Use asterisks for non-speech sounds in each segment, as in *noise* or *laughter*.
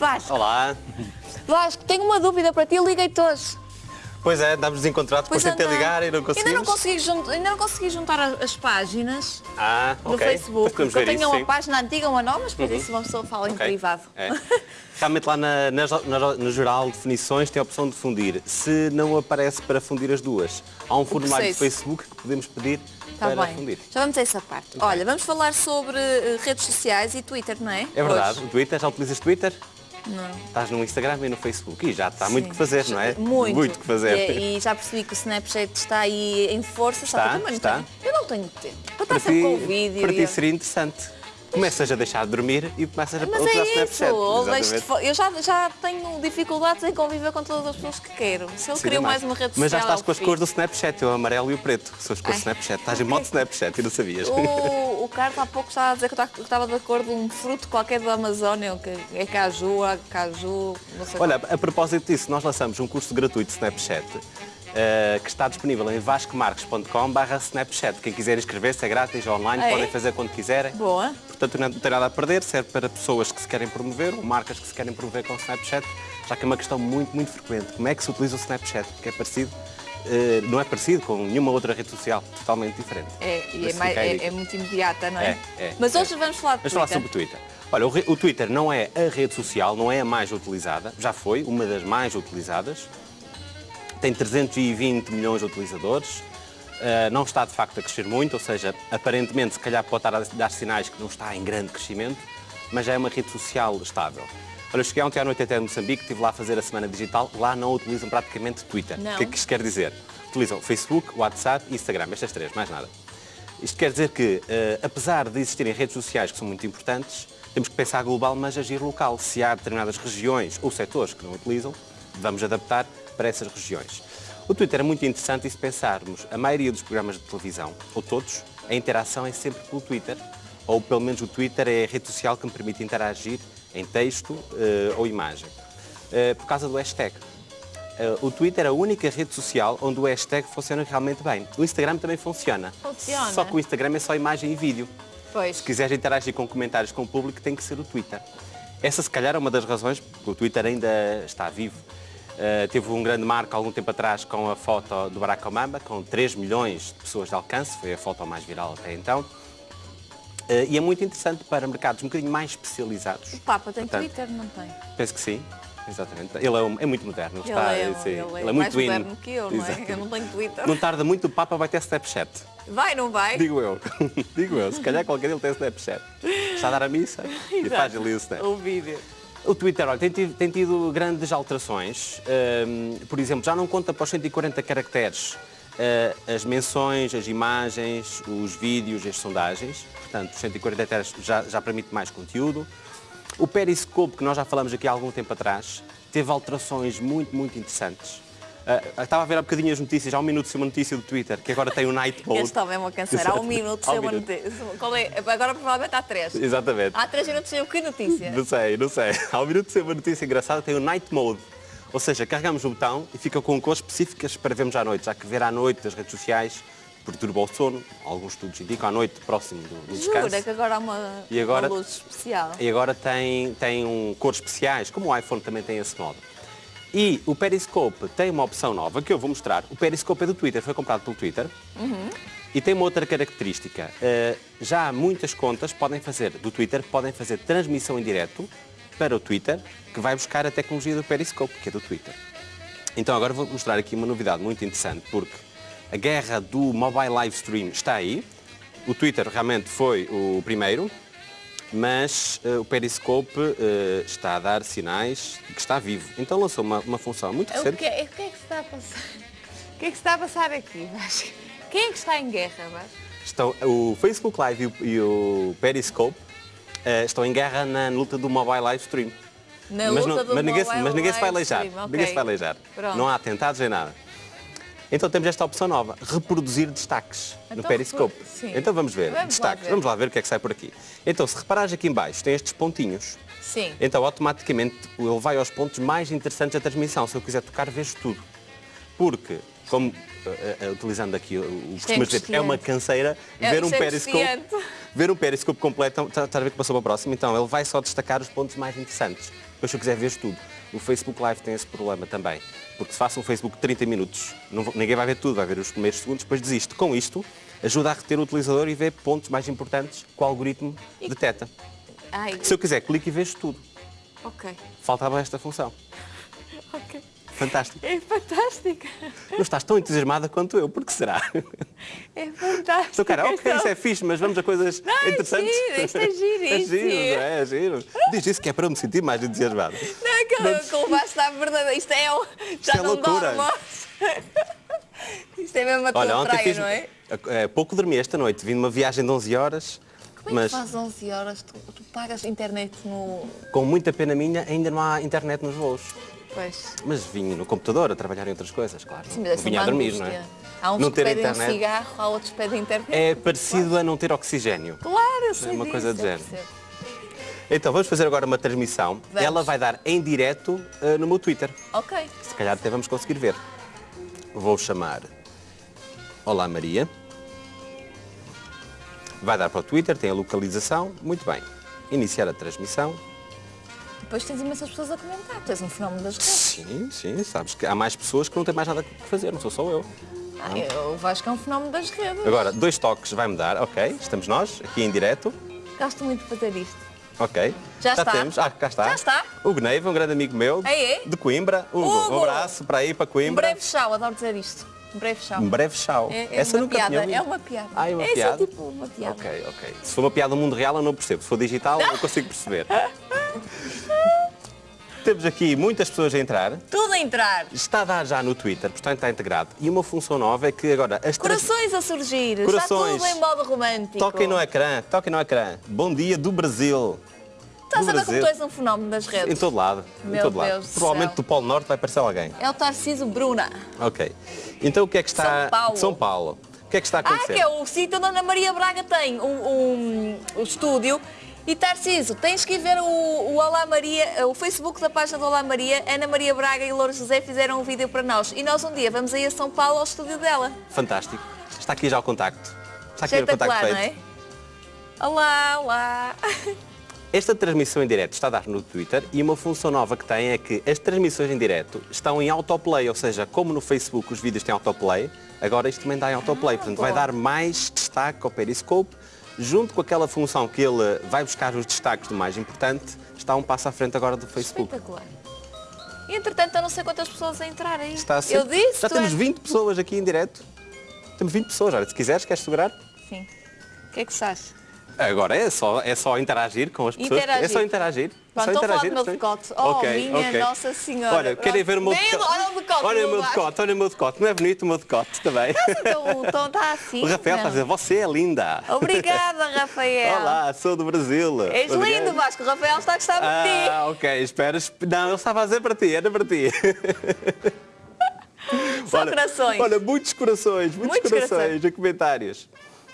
Vasco, Olá. Vasco, tenho uma dúvida para ti, liguei-te hoje. Pois é, estamos desencontrados, depois tentei ligar e não Ainda conseguimos. não consegui, jun- ainda não consegui juntar as páginas Ah, no ok. Facebook. Depois podemos Eu tenho isso, uma sim. página antiga, uma nova, mas depois isso uma pessoa fala em Ok. privado. É. Realmente lá na, nas- nas- no geral definições tem a opção de fundir. Se não aparece para fundir as duas, há um formulário de processo. Facebook que podemos pedir Está para bem. fundir. Já vamos a essa parte. Olha, vamos falar sobre eh, redes sociais e Twitter, não é? É verdade, Hoje. o Twitter, já utilizas Twitter? Não. Estás no Instagram e no Facebook e já está muito Sim. que fazer, não é? Muito. Muito que fazer. E, e já percebi que o Snapchat está aí em força, Está, que não está. tenho. Eu não tenho tempo. Para Para estar sempre com o vídeo. para ti seria interessante. Começas a deixar de dormir e começas a Mas utilizar é isso, Snapchat. fo- eu já, já tenho dificuldades em conviver com todas as pessoas que quero. Se eu Sim, queria também. mais uma rede social. Mas já estás com as cores do Snapchat, o amarelo e o preto. São as cores do. Snapchat. Estás em modo *laughs* Snapchat e não sabias. O Carlos há pouco estava a dizer que estava de acordo com um fruto qualquer da Amazónia, que é caju, caju, não sei Olha, a propósito disso, nós lançamos um curso gratuito de Snapchat eh, que está disponível em vascomarques.com barra Snapchat. Quem quiser inscrever-se é grátis, é online, Ah, é? podem fazer quando quiserem. Boa. Portanto, não tem nada a perder, serve para pessoas que se querem promover ou marcas que se querem promover com o Snapchat, já que é uma questão muito, muito frequente. Como é que se utiliza o Snapchat? Porque é parecido, eh, não é parecido com nenhuma outra rede social, totalmente diferente. É, e é, mais- é- é muito imediata, não é? É, é, Mas é. hoje vamos falar de Vamos falar Twitter. sobre o Twitter. Olha, o, o Twitter não é a rede social, não é a mais utilizada, já foi uma das mais utilizadas. Tem 320 milhões de utilizadores, uh, não está de facto a crescer muito, ou seja, aparentemente se calhar pode estar a dar sinais que não está em grande crescimento, mas já é uma rede social estável. Olha, eu cheguei ontem à noite até Moçambique, estive lá a fazer a semana digital, lá não utilizam praticamente Twitter. Não. O que é que isto quer dizer? Utilizam Facebook, WhatsApp e Instagram, estas três, mais nada. Isto quer dizer que, eh, apesar de existirem redes sociais que são muito importantes, temos que pensar global, mas agir local. Se há determinadas regiões ou setores que não utilizam, vamos adaptar para essas regiões. O Twitter é muito interessante e se pensarmos, a maioria dos programas de televisão, ou todos, a interação é sempre pelo Twitter, ou pelo menos o Twitter é a rede social que me permite interagir em texto eh, ou imagem, eh, por causa do hashtag. Eh, o Twitter é a única rede social onde o hashtag funciona realmente bem. O Instagram também funciona. Funciona. Só que o Instagram é só imagem e vídeo. Pois. Se quiseres interagir com comentários com o público, tem que ser o Twitter. Essa, se calhar, é uma das razões porque o Twitter ainda está vivo. Eh, teve um grande marco algum tempo atrás com a foto do Barack Obama, com 3 milhões de pessoas de alcance, foi a foto mais viral até então. Eh, e é muito interessante para mercados um bocadinho mais especializados. O Papa tem Portanto, Twitter, não tem? Penso que sim, exatamente. Ele é, um- é muito moderno. Ele, está, é, sim, ele é ele é mais muito in. moderno que eu, não é? Eu não tenho Twitter. Não tarda muito, o Papa vai ter Snapchat. Vai, não vai? Digo eu. *laughs* Digo eu. Se calhar qualquer ele tem Snapchat. Está a dar a missa *laughs* e faz ali o Snap. O vídeo. O Twitter, olha, tem tido, tem tido grandes alterações. Hum, por exemplo, já não conta para os 140 caracteres eh, as menções, as imagens, os vídeos, as sondagens. Portanto, os 140 caracteres já, já permite mais conteúdo. O Periscope, que nós já falamos aqui há algum tempo atrás, teve alterações muito, muito interessantes. Ah, estava a ver há bocadinho as notícias, há um minuto uma notícia do Twitter, que agora tem o Night Mode. Este homem é uma canseira. Há um minuto sem uma notícia. É? Agora provavelmente há três. Exatamente. Há três minutos o que notícia? Não sei, não sei. Há um minuto de ser uma notícia engraçada, tem o Night Mode. Ou seja, carregamos o botão e fica com cores específicas para vermos à noite, já que ver à noite das redes sociais perturba o sono. Alguns estudos indicam à noite próximo do, do descanso. Jura que agora há uma, E agora- uma luz especial. E agora tem, tem um, cores especiais, como o iPhone também tem esse modo. E o Periscope tem uma opção nova que eu vou mostrar. O Periscope é do Twitter, foi comprado pelo Twitter. E tem uma outra característica. Uh, já muitas contas podem fazer, do Twitter, podem fazer transmissão em direto para o Twitter, que vai buscar a tecnologia do Periscope, que é do Twitter. Então agora vou mostrar aqui uma novidade muito interessante, porque a guerra do mobile live stream está aí. O Twitter realmente foi o primeiro, mas eh, o Periscope eh, está a dar sinais de que está vivo. Então lançou uma, uma função muito O recente. que, é- o que é que se está a passar? O que é que se está a passar aqui, Vasco? Quem é que está em guerra, Vasco? Estão, o Facebook Live e o, e o Periscope eh, estão em guerra na luta do mobile live stream. Na mas, luta não- do mas ninguém, mas ninguém se vai aleijar. stream, ok. Ninguém se vai aleijar. Pronto. Não há atentados nem nada. Então temos esta opção nova, reproduzir destaques no Então, Periscope. repro- sim. Então vamos ver, Vamos lá destaques. ver. Vamos lá ver o que é que sai por aqui. Então, se reparares aqui em baixo, tem estes pontinhos. Sim. Então, automaticamente, ele vai aos pontos mais interessantes da transmissão. Se eu quiser tocar, vejo tudo. Porque, como, eh, eh, utilizando aqui o o Isto é costumas dizer, é uma canseira, É- ver um é periscope, ver um periscope completo, está está a ver que passou para o próximo, então ele vai só destacar os pontos mais interessantes. Depois se eu quiser ver tudo. O Facebook Live tem esse problema também. Porque se faço um Facebook de 30 minutos, não ninguém vai ver tudo, vai ver os primeiros segundos, depois desiste. Com isto, ajuda a reter o utilizador e ver pontos mais importantes que o algoritmo detecta. Ai, Se eu quiser, clique e vejo tudo. ok. Faltava esta função. *laughs* Ok. Fantástico. É fantástica. Não estás tão entusiasmada quanto eu, porque será? É fantástico. Sou cara, ok, isso é fixe, mas vamos a coisas Não, é interessantes. giro, isto é *laughs* É giríssimo. giro, não é? É giro. Diz isso que é para eu me sentir mais entusiasmado. Não, é que que o à verdade. Isto é. o- Já Isto é não loucura. dorme. *laughs* Isto é mesmo a tua Olha, ontem praia, fiz. não é? eh, pouco dormi esta noite, vim numa viagem de 11 horas, Como é mas que faz 11 horas? Tu, tu pagas internet no. com muita pena minha ainda não há internet nos voos. Pois. Mas vim no computador a trabalhar em outras coisas, claro. Sim, mas vinha a dormir, não é? Há uns não que pedem um internet cigarro, há outros que pedem internet. é parecido a não ter oxigênio. Claro, eu sei uma disso, coisa do género. percebo. Então vamos fazer agora uma transmissão. Vamos. Ela vai dar em direto eh, no meu Twitter. Ok. Se calhar até vamos conseguir ver. Vou chamar Olá Maria. Vai dar para o Twitter, tem a localização. Muito bem. Iniciar a transmissão. Depois tens imensas pessoas a comentar. Tu és um fenómeno das redes. Sim, sim, sabes que há mais pessoas que não têm mais nada que fazer, não sou só eu. Ah, eu Vasco é um fenómeno das redes. Agora, dois toques vai-me dar, ok, estamos nós, aqui em direto, Gosto muito de fazer isto. ok. Já está. temos, ah, cá está. Já está. Hugo Neiva, um grande amigo meu, É, é? de Coimbra. Hugo, Hugo! um abraço para aí, para Um Coimbra. breve chau, adoro dizer isto. Um breve chau. Um breve tchau. É, é Essa uma nunca piada, é uma piada. Ah, é uma Essa piada? é tipo uma piada. Ok, ok. Se for uma piada no mundo real eu não percebo. Se for digital eu consigo perceber. *laughs* Temos aqui muitas pessoas a entrar. Tudo a entrar. Está a dar já no Twitter, portanto está integrado. E uma função nova é que agora as Corações a surgir. Corações. Está tudo em modo romântico. Toquem no ecrã, toquem no ecrã. Bom dia do Brasil. Estás a ver como tu és um fenómeno das Em redes? todo lado. em Meu todo lado. Deus do Provavelmente céu. do Polo Norte vai aparecer alguém. É o Tarciso Bruna. Ok. Então o que é que está. São Paulo. São Paulo. O que é que está a Ah, acontecer? que é o sítio onde a Ana Maria Braga tem um, um, um estúdio. E Tarciso, tens que ir ver o, o Olá Maria, o Facebook da página do Olá Maria. Ana Maria Braga e Lourdes José fizeram um vídeo para nós. E nós um dia vamos aí a São Paulo ao estúdio dela. Fantástico. Está aqui já o contacto. Está aqui o Espetacular, contacto não feito. é? Olá, olá. *laughs* Esta transmissão em direto está a dar no Twitter e uma função nova que tem é que as transmissões em direto estão em autoplay, ou seja, como no Facebook os vídeos têm autoplay, agora isto também dá em autoplay, portanto vai boa. dar mais destaque ao Periscope, junto com aquela função que ele vai buscar os destaques do mais importante, está um passo à frente agora do Facebook. Espetacular. Entretanto, eu não sei quantas pessoas a entrar aí. Está a ser- Eu disse, Já temos és- 20 pessoas aqui em direto. Temos 20 pessoas, olha, se quiseres, queres segurar? Sim. O que é que se acha? Agora é só, é só interagir com as pessoas. Interagir. É só interagir. Pronto, é estou só a falar interagir. do meu decote. Oh, Ok, minha ok. Nossa Senhora. Olha, querem ver o meu decote? olha o decote Olha o meu decote, olha o meu decote. Não é bonito o meu decote também? Então, então está assim. O Rafael está a não. dizer, você é linda. Obrigada, *laughs* Rafael. Olá, sou do Brasil. És Obrigado. lindo, Vasco. O Rafael está a gostar de ti. Ah, ok, espera. esp- Não, ele estava a dizer para ti, era para ti. *laughs* Só corações. Olha, muitos corações, muitos, Muitos corações, corações. comentários.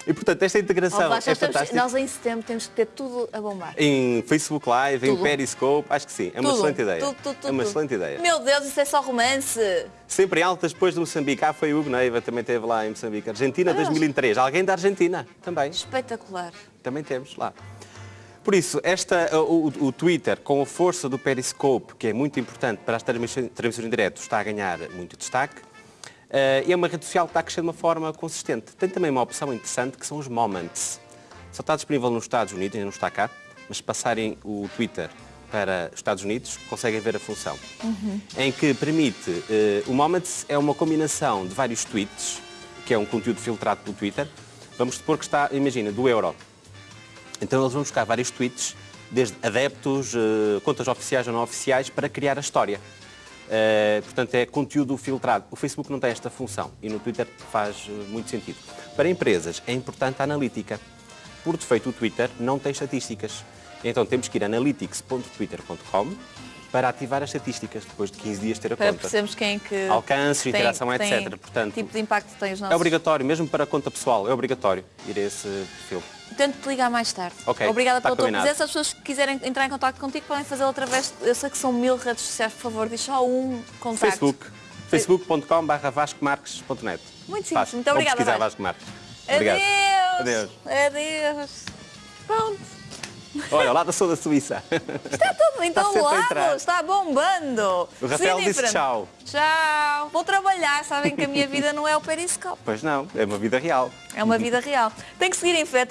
E portanto, esta integração Oh, Vasco, é temos- fantástica. nós em setembro temos que ter tudo a bombar. Em Facebook Live, em Tudo. Periscope, acho que sim. É uma Tudo, excelente ideia. Tudo, é uma excelente ideia. Meu Deus, isso é só romance. Sempre em altas depois de Moçambique. Ah, foi o Hugo Neiva, também esteve lá em Moçambique. Argentina, 2003. Alguém da Argentina também. Espetacular. Também temos lá. Por isso, esta, o, o- o Twitter, com a força do Periscope, que é muito importante para as transmissões, transmissões em direto, está a ganhar muito destaque. É uma rede social que está a crescer de uma forma consistente. Tem também uma opção interessante que são os Moments. Só está disponível nos Estados Unidos, ainda não está cá, mas se passarem o Twitter para os Estados Unidos, conseguem ver a função. Em que permite, eh, o Moments é uma combinação de vários tweets, que é um conteúdo filtrado pelo Twitter. Vamos supor que está, imagina, do euro. Então eles vão buscar vários tweets, desde adeptos, eh, contas oficiais ou não oficiais, para criar a história. Eh, portanto, é conteúdo filtrado. O Facebook não tem esta função e no Twitter faz eh, muito sentido. Para empresas é importante a analítica. Por defeito, o Twitter não tem estatísticas. Então temos que ir a analytics.twitter.com para ativar as estatísticas depois de 15 dias ter a Para conta. percebermos quem que. Alcance, interação, tem- etc. Portanto, tipo de impacto tem os nossos. É obrigatório, mesmo para a conta pessoal, é obrigatório ir a esse perfil. Tento-te ligar mais tarde. Ok, Obrigada pela tua combinado. presença. As pessoas que quiserem entrar em contato contigo podem fazê-lo através. Eu sei que são mil redes sociais, por favor, diz só um contacto. Facebook. facebook.com.br vascomarques.net Muito simples. Fácil. Muito obrigada, pesquisar Vasco. Vasco Marques. Obrigado. Adeus. Adeus. Adeus. Pronto. Olha, lá da sou da Suíça. Está tudo em Está está bombando. O Rafael disse frente. tchau. Tchau. Vou trabalhar, sabem que a minha vida não é o periscope. Pois não, é uma vida real. É uma vida real. Tem que seguir em frente.